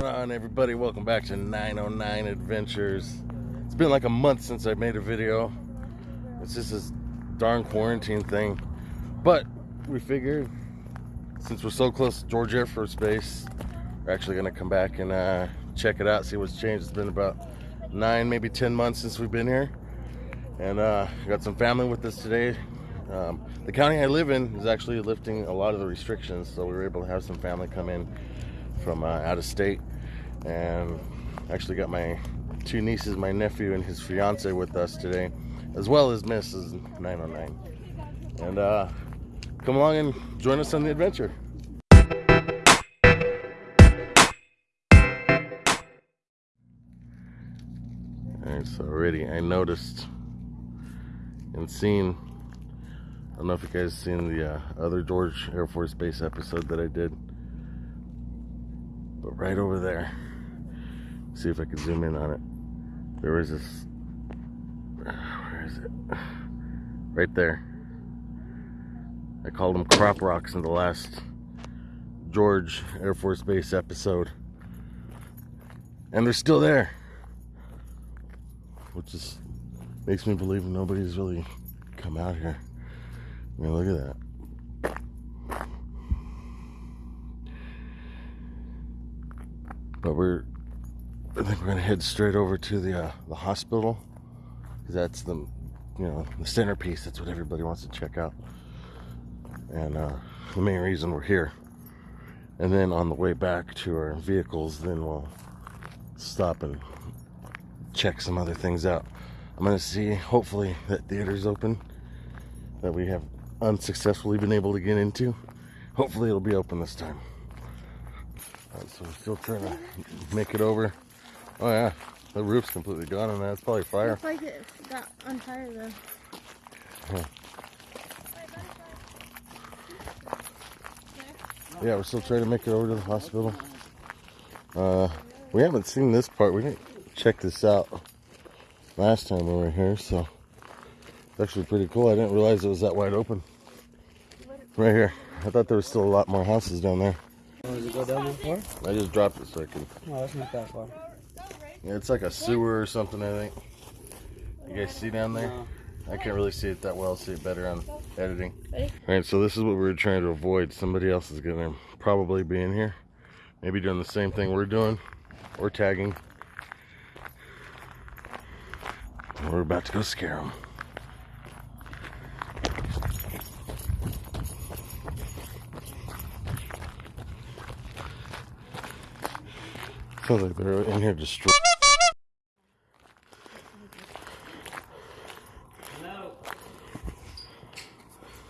going on everybody? Welcome back to 909 adventures. It's been like a month since i made a video. It's just this darn quarantine thing. But we figured since we're so close to george air force base we're actually going to come back and uh, check it out see what's changed. It's been about nine maybe ten months since we've been here. And uh, got some family with us today. Um, the county i live in is actually lifting a lot of the restrictions so we were able to have some family come in from uh, out of state. And actually got my two nieces my nephew and his fiance with us today as well as mrs 909 and uh, come along and join us on the adventure. All right so already i noticed and seen i don't know if you guys seen the uh, other george air force base episode that i did but right over there. See if I can zoom in on it. There was this where is it? Right there. I called them crop rocks in the last George Air Force Base episode. And they're still there. Which just makes me believe nobody's really come out here. I mean look at that but we're I think we're gonna head straight over to the uh, the hospital. Because that's the you know the centerpiece. That's what everybody wants to check out. And uh, the main reason we're here. And then on the way back to our vehicles then we'll stop and check some other things out. I'm gonna see hopefully that theater's open that we have unsuccessfully been able to get into. Hopefully it'll be open this time Right, so we're still trying to make it over. Oh yeah, the roof's completely gone on that. It's probably fire. Looks like it got on fire though. Yeah. yeah, we're still trying to make it over to the hospital. Uh, we haven't seen this part. We didn't check this out last time we were here, so it's actually pretty cool. I didn't realize it was that wide open. Right here. I thought there was still a lot more houses down there. Does it go down that far? I just dropped it so I can. No, that's not that far. Yeah, it's like a sewer or something, I think. You guys see down there? No. I can't really see it that well. see it better on editing. Ready? All right, so this is what we are trying to avoid. Somebody else is gonna probably be in here. Maybe doing the same thing we're doing or tagging. We're about to go scare them. Sounds like they're in here destroying.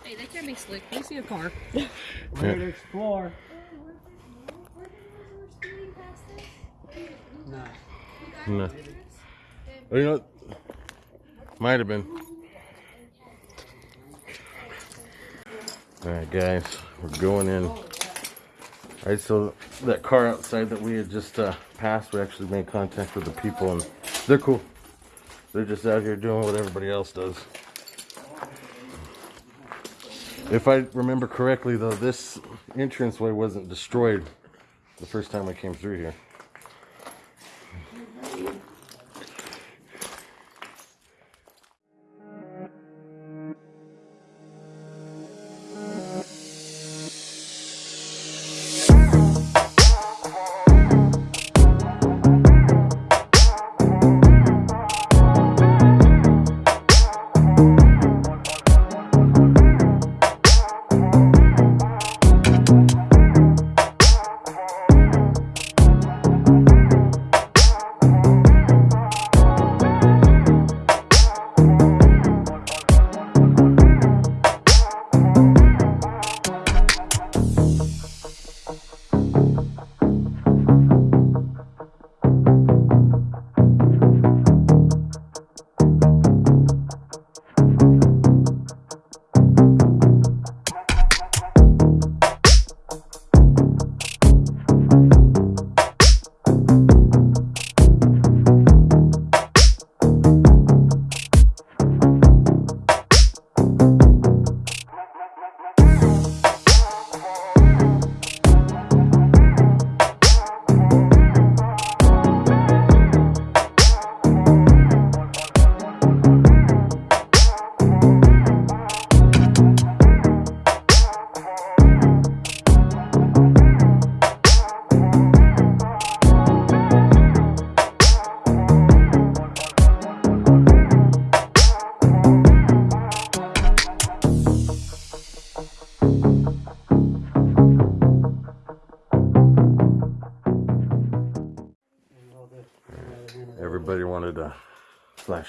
Hey, they can be slick. You see a car. We're here to explore. No. No. Oh, you know, might have been. All right, guys, we're going in. All right, so that car outside that we had just uh, passed, we actually made contact with the people, and they're cool. They're just out here doing what everybody else does. If I remember correctly, though, this entranceway wasn't destroyed the first time I came through here.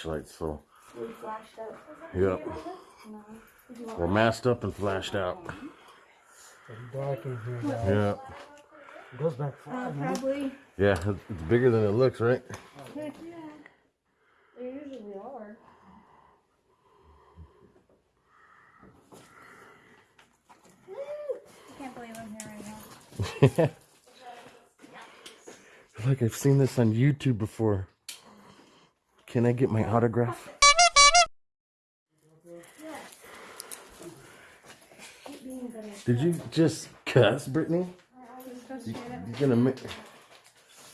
Flashlights, so We flashed up. yep. No. Did you want We're masked up and flashed out. Dark in here, guys. Yeah. It goes back uh, far, man. probably. Yeah, it's it's bigger than it looks, right? Heck yeah. They usually are. Woo! I can't believe I'm here right now. Like I've seen this on YouTube before. Can I get my autograph? Did you just cuss, Brittany? You, you gonna make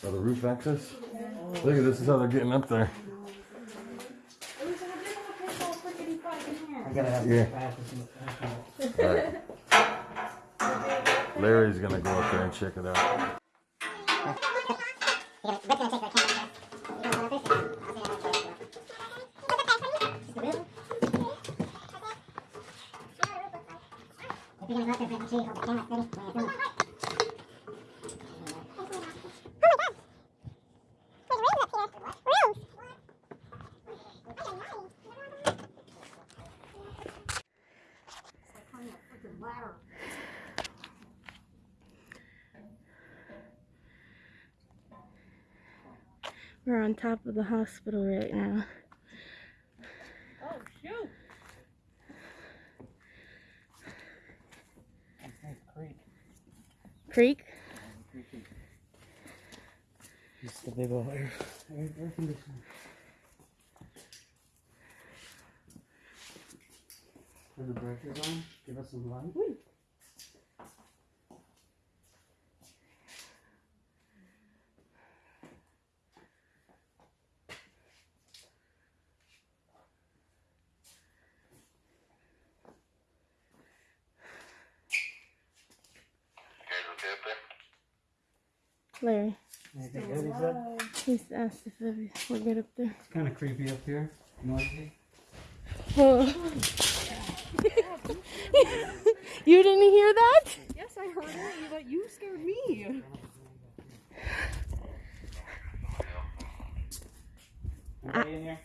oh, the roof access? Look at this is how they're getting up there. It was in a different place all friggin' fucking here. I gotta have Yeah. the bathroom. Alright. Larry's gonna go up there and check it out. We're on top of the hospital right now. Oh, shoot. Creak. Creak? It's the big old air, air, air conditioner. Turn the breakers on. Give us some light. Larry. Anything good, he said? He's asked if every- we're good up there. It's kind of creepy up here. Noisy. Oh. you didn't hear that? Yes, I heard it, but you scared me. Anybody in here?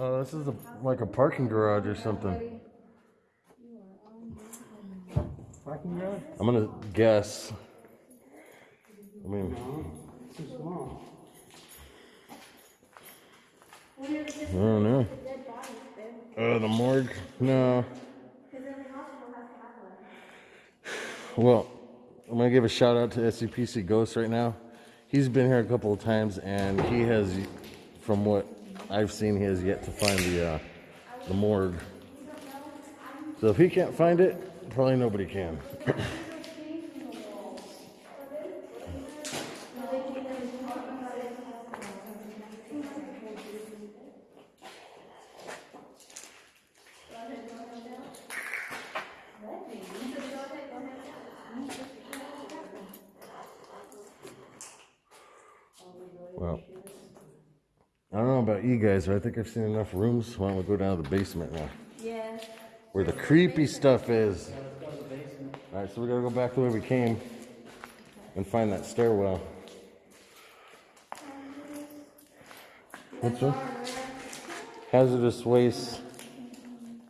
This is a, like a parking garage or something. Parking garage? I'm gonna guess. I mean, small. I don't know. Uh, the morgue? No. Well, I'm gonna give a shout out to SCPC Ghost right now. He's been here a couple of times, and he has, from what I've seen, he has yet to find the uh, the morgue. So if he can't find it, probably nobody can. Well, don't know about you guys, but I think I've seen enough rooms. Why don't we go down to the basement now? Yeah. Where the creepy stuff is. All right, so we gotta go back the way we came and find that stairwell. What's that? Hazardous waste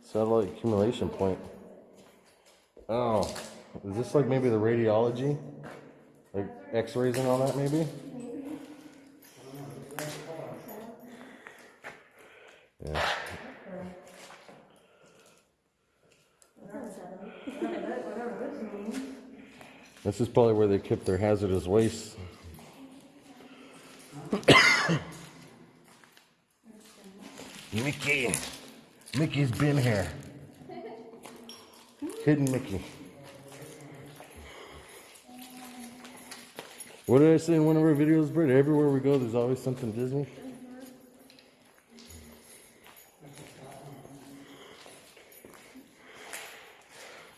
satellite accumulation point. Oh, is this like maybe the radiology? Like x-rays and all that maybe? Is probably where they kept their hazardous waste. Mickey. Mickey's been here. Hidden Mickey. What did I say in one of our videos, Britt? Everywhere we go, there's always something Disney.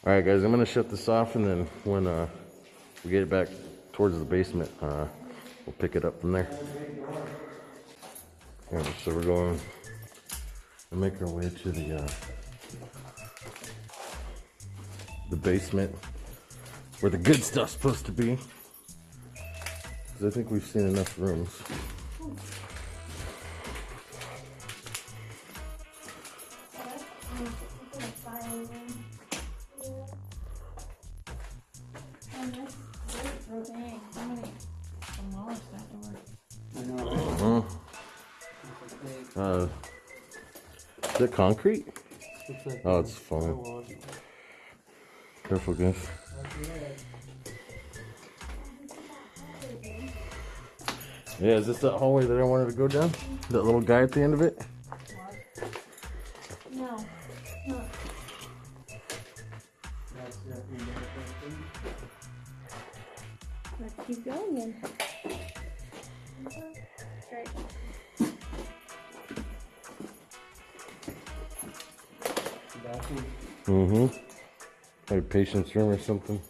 All right, guys, I'm gonna shut this off, and then when uh, we get it back towards the basement, uh, we'll pick it up from there. So we're going to make our way to the uh, the basement where the good stuff's supposed to be. Because I think we've seen enough rooms. Is it concrete? Like Oh, it's foam. Careful, guys. Yeah, is this that hallway that I wanted to go down? That little guy at the end of it? Patient's room or something.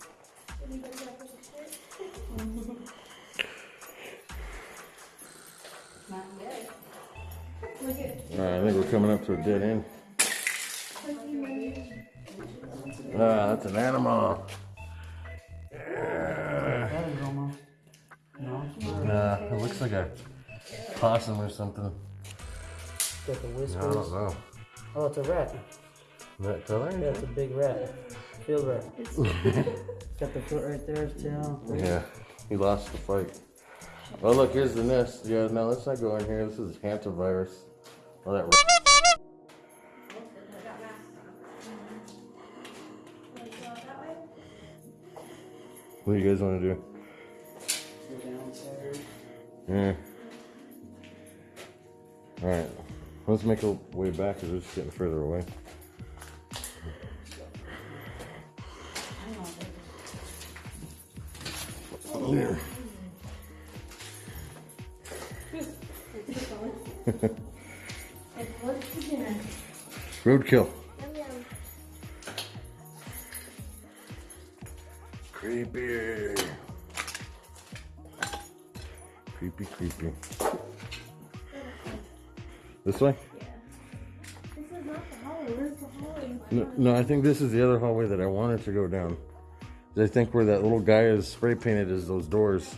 Alright, I think we're coming up to a dead end. Ah, that's an animal. That is almost. Nah, it looks like a possum or something. Got the I don't know. Oh, it's a rat. That color? Yeah, it's a big rat. Field rat. Got the foot right there, his tail. Yeah, he lost the fight. Oh, look, here's the nest. Yeah, no, let's not go in here. This is hantavirus. Oh, that. ra- What do you guys want to do? Go. Yeah. All right, let's make our way back because we're just getting further away. There. What's for dinner? Roadkill. Creepy. Creepy, creepy. This way? Yeah. This is not the hallway. Where's the hallway? No, no, I think this is the other hallway that I wanted to go down. I think where that little guy is spray painted is those doors.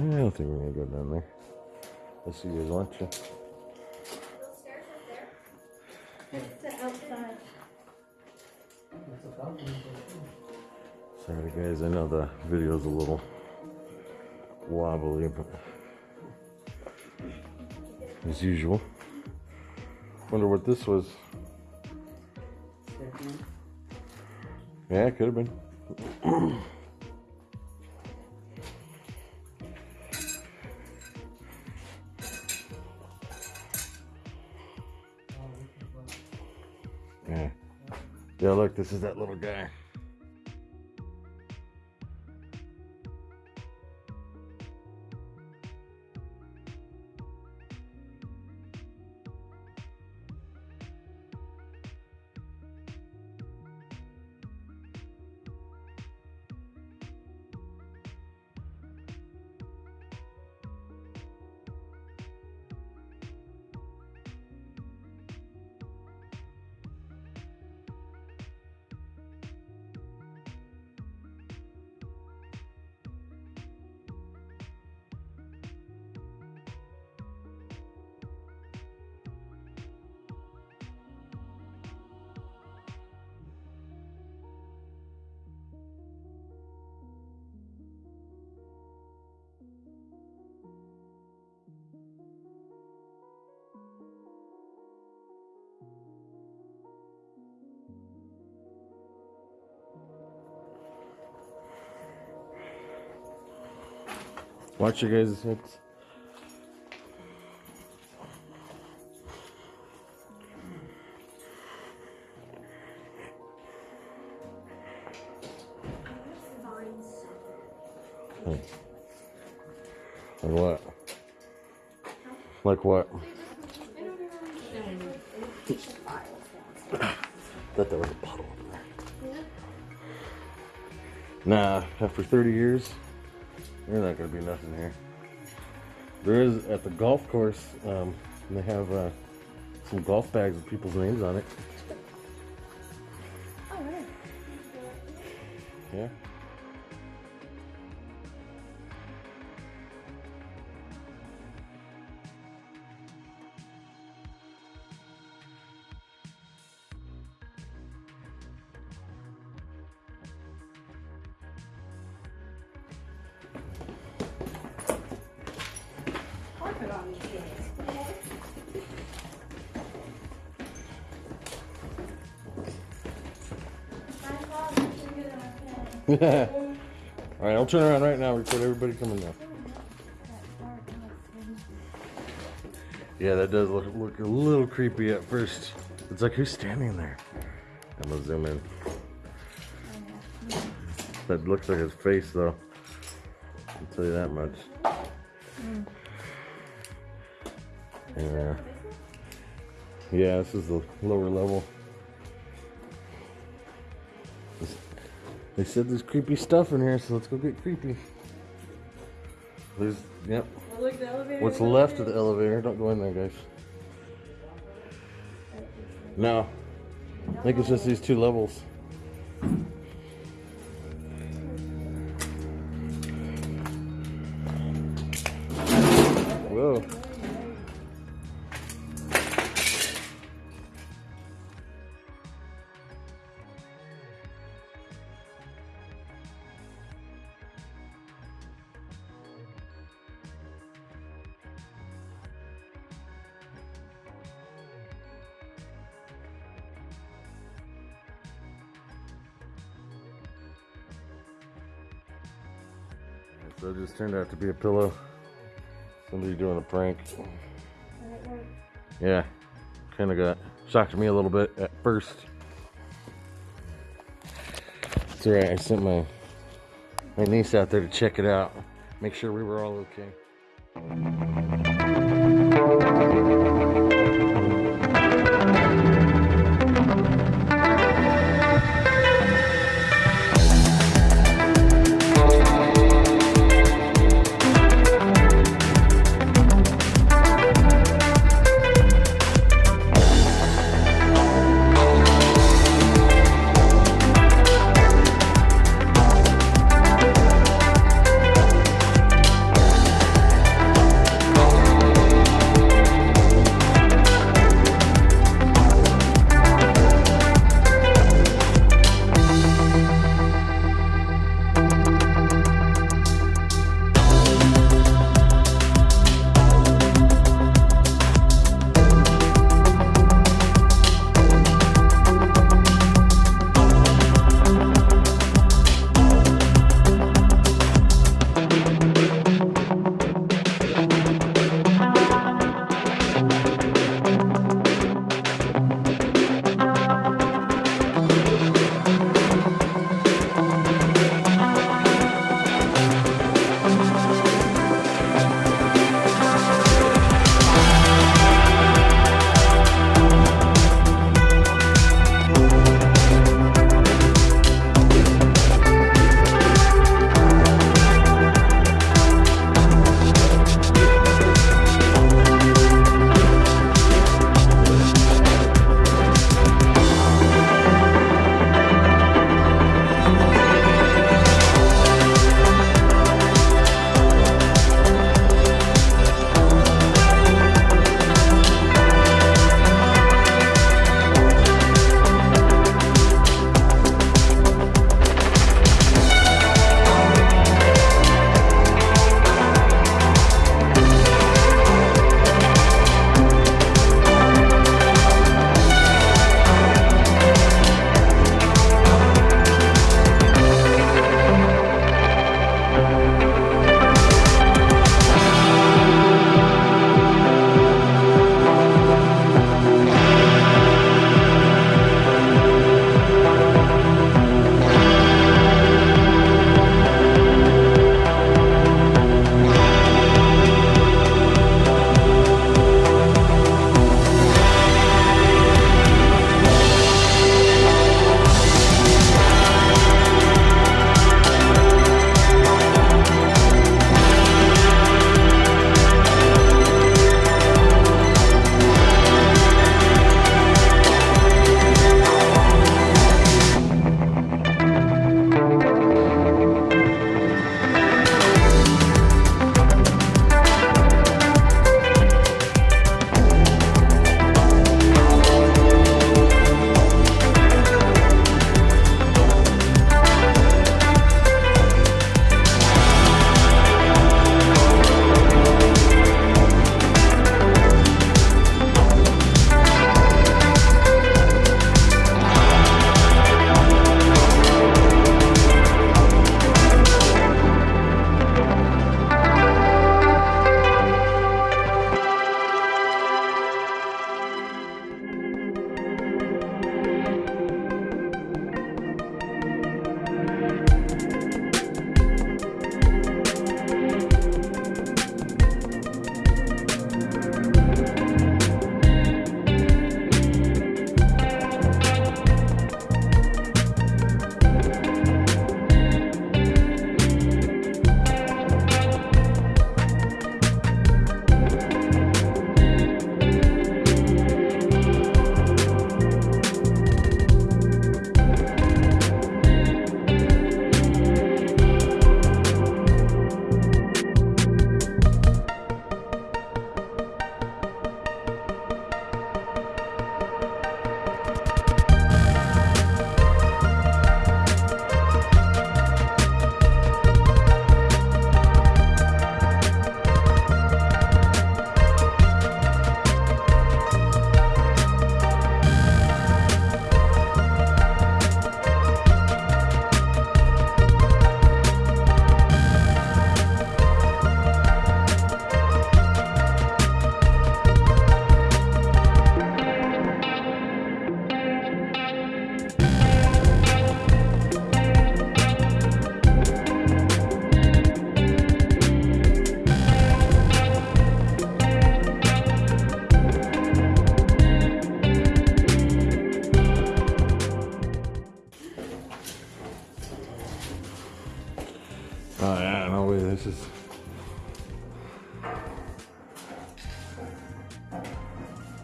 Eh, I don't think we're gonna go down there. Unless you guys want to. Sorry guys, I know the video's a little wobbly, but as usual. Wonder what this was. Yeah, it could have been. Yeah. Yeah, look, this is that little guy. Watch your guys' heads. Hmm. Like what? Like what? Thought there was a puddle over there. Nah, after 30 years, there's not gonna be nothing here. There is at the golf course. Um, they have uh, some golf bags with people's names on it. Oh, really? Yeah. All right, I'll turn around right now. Record everybody coming down. Yeah, that does look look a little creepy at first. It's like who's standing there? I'm gonna zoom in. That looks like his face, though. I'll tell you that much. Yeah. Yeah, this is the lower level. They said there's creepy stuff in here, so let's go get creepy. There's, yep. Oh, look, the elevator. What's left of the elevator? Don't go in there, guys. No. I think it's just these two levels. So it just turned out to be a pillow. Somebody doing a prank. Yeah, kind of got shocked me a little bit at first. It's alright. I sent my my niece out there to check it out, make sure we were all okay.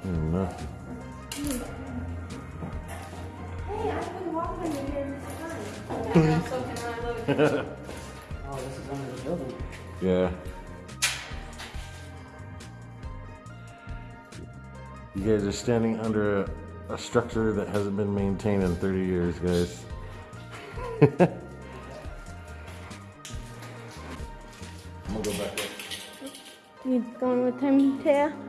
Hey, I've been walking in here this time. Yeah, so can I look. Oh, this is under the building. Yeah. You guys are standing under a, a structure that hasn't been maintained in 30 years, guys. I'm gonna go back. You going with him, Taya?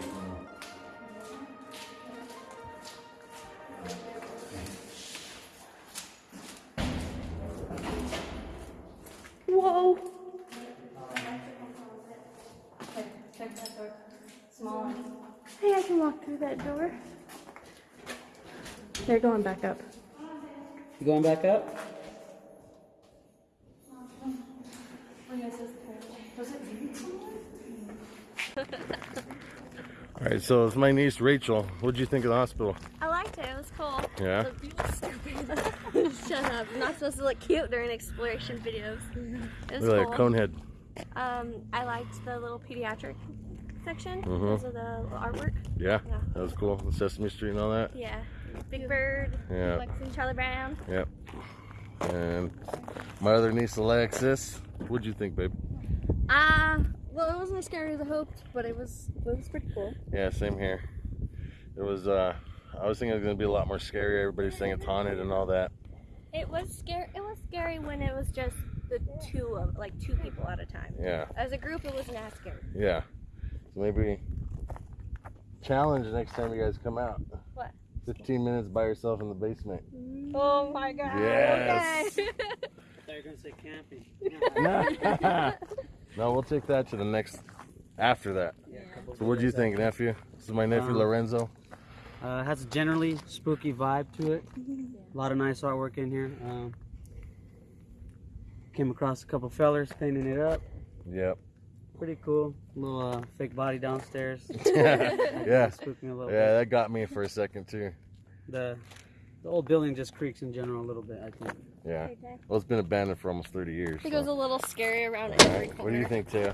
Back up. You going back up? All right, so it's my niece Rachel. What'd you think of the hospital? I liked it. It was cool. Yeah. Shut up. I'm not supposed to look cute during exploration videos. It was Look like a cool. cone head. Um, I liked the little pediatric section because of the artwork. Yeah, Yeah. that was cool. The Sesame Street and all that. Yeah. Big Bird, Yeah. and Charlie Brown. Yep. And my other niece Alexis. What'd you think, babe? Uh, well, it wasn't as scary as I hoped, but it was it was pretty cool. Yeah, same here. It was. uh I was thinking it was gonna be a lot more scary. Everybody's saying it's haunted and all that. It was scary. It was scary when it was just the two of like two people at a time. Yeah, As a group, it wasn't as scary. yeah. So maybe challenge next time you guys come out. What? 15 minutes by yourself in the basement. Oh my god. Yes. Okay. They're gonna say camping. no, we'll take that to the next. After that. Yeah, So what do you videos think, nephew? This is my nephew Um, Lorenzo. Uh, has a generally spooky vibe to it. A lot of nice artwork in here. Um, came across a couple fellers painting it up. Yep. Pretty cool. little uh, fake body downstairs. yeah. Spooked me a little Yeah, bit. that got me for a second too. The the old building just creaks in general a little bit. I think. Yeah. Okay. Well, it's been abandoned for almost 30 years. It goes a little scary around All every right. corner. What do you think, Taya?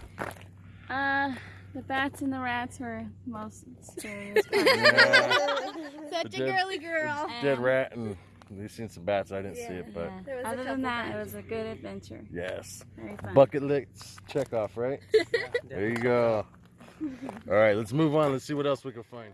Uh, the bats and the rats were most scariest. part. Yeah. Such The a dead- girly girl. Dead rat and we've seen some bats. I didn't see it, but Yeah. There Other than couple that, it was a good adventure. yes. Very fun. Bucket list check off, right? There you go. All right, let's move on. Let's see what else we can find.